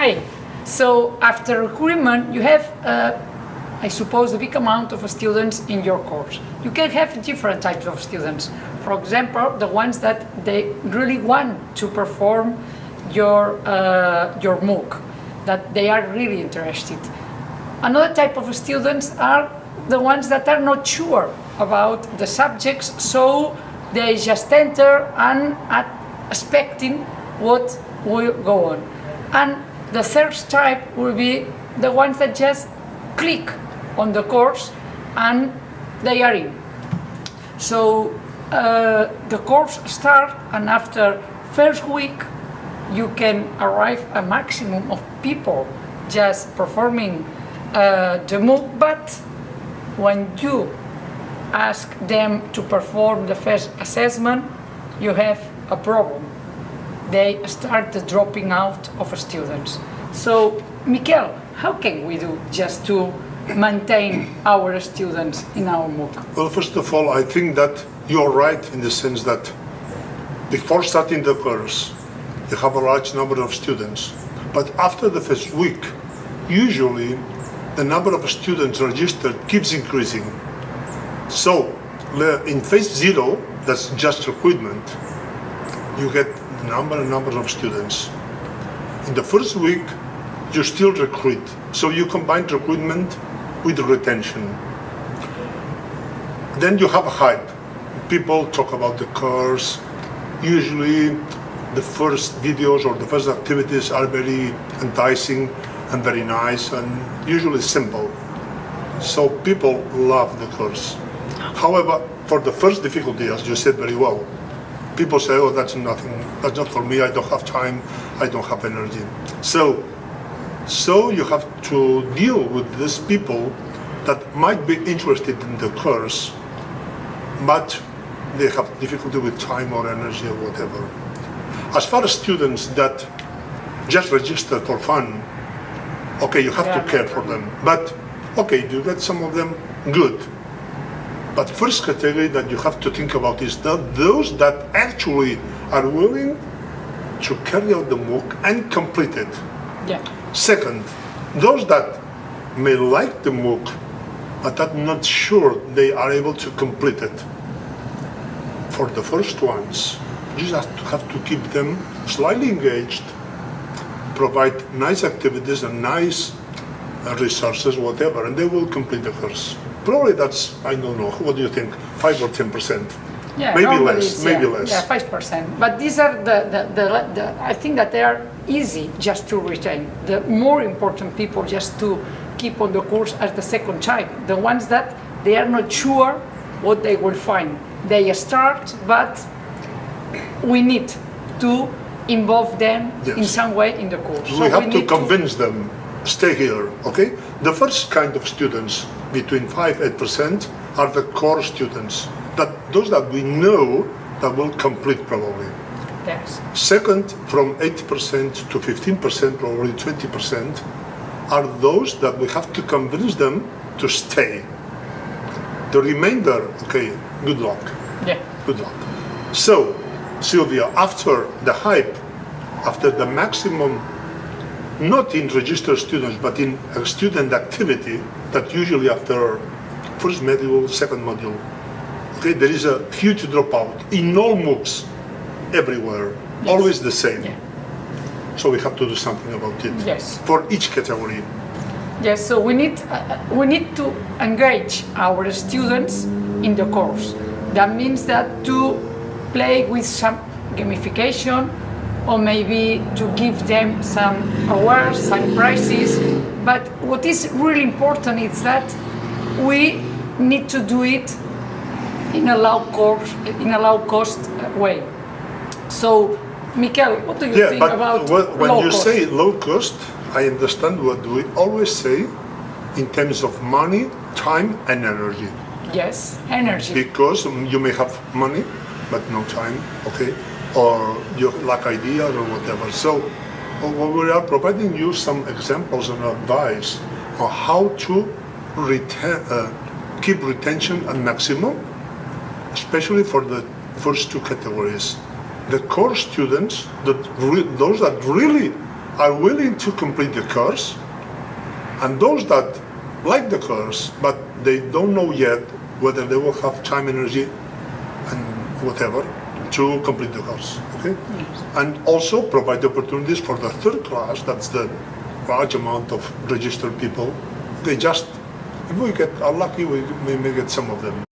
Hi. So after recruitment, you have, uh, I suppose, a big amount of students in your course. You can have different types of students. For example, the ones that they really want to perform your, uh, your MOOC, that they are really interested. Another type of students are the ones that are not sure about the subjects, so they just enter and are expecting what will go on. And the third type will be the ones that just click on the course and they are in. So uh, the course start and after first week you can arrive a maximum of people just performing uh, the MOOC, but when you ask them to perform the first assessment, you have a problem. They start dropping out of students. So, Mikel, how can we do just to maintain our students in our MOOC? Well, first of all, I think that you're right in the sense that before starting the course, you have a large number of students. But after the first week, usually the number of students registered keeps increasing. So in phase zero, that's just recruitment, you get number and number of students. In the first week, you still recruit. So you combine recruitment with retention. Then you have a hype. People talk about the course. Usually the first videos or the first activities are very enticing and very nice and usually simple. So people love the course. However, for the first difficulty, as you said very well, people say, oh, that's nothing, that's not for me, I don't have time, I don't have energy. So, so you have to deal with these people that might be interested in the course, but they have difficulty with time or energy or whatever. As far as students that just register for fun, okay, you have yeah. to care for them. But, okay, you get some of them, good. But first category that you have to think about is that those that actually are willing to carry out the MOOC and complete it. Yeah. Second, those that may like the MOOC, but are not sure they are able to complete it. For the first ones, you just have to keep them slightly engaged, provide nice activities and nice resources, whatever, and they will complete the course. Probably that's, I don't know, what do you think, 5 or 10%? Yeah, maybe less, maybe yeah, less. Yeah, 5%. But these are the, the, the, the, I think that they are easy just to retain. The more important people just to keep on the course as the second type. The ones that they are not sure what they will find. They start, but we need to involve them yes. in some way in the course. We so have we to convince to... them, stay here, okay? The first kind of students, between 5-8%, are the core students. That Those that we know that will complete probably. Yes. Second, from 8% to 15%, probably 20%, are those that we have to convince them to stay. The remainder, okay, good luck. Yeah. Good luck. So, Sylvia, after the hype, after the maximum, not in registered students, but in a student activity, that usually after first module, second module, okay, there is a huge dropout in all MOOCs, everywhere, yes. always the same. Yeah. So we have to do something about it. Yes. For each category. Yes, so we need, uh, we need to engage our students in the course. That means that to play with some gamification or maybe to give them some awards, some prizes. But what is really important is that we need to do it in a low cost, in a low cost way. So, Mikel, what do you yeah, think but about when you cost? say low cost, I understand what we always say in terms of money, time, and energy. Yes, energy. Because you may have money, but no time, okay? Or you lack ideas or whatever. So we are providing you some examples and advice on how to retain, uh, keep retention at maximum, especially for the first two categories. The core students, those that really are willing to complete the course, and those that like the course but they don't know yet whether they will have time, energy, and whatever to complete the course. Okay, and also provide opportunities for the third class. That's the large amount of registered people. They just if we get unlucky, we may get some of them.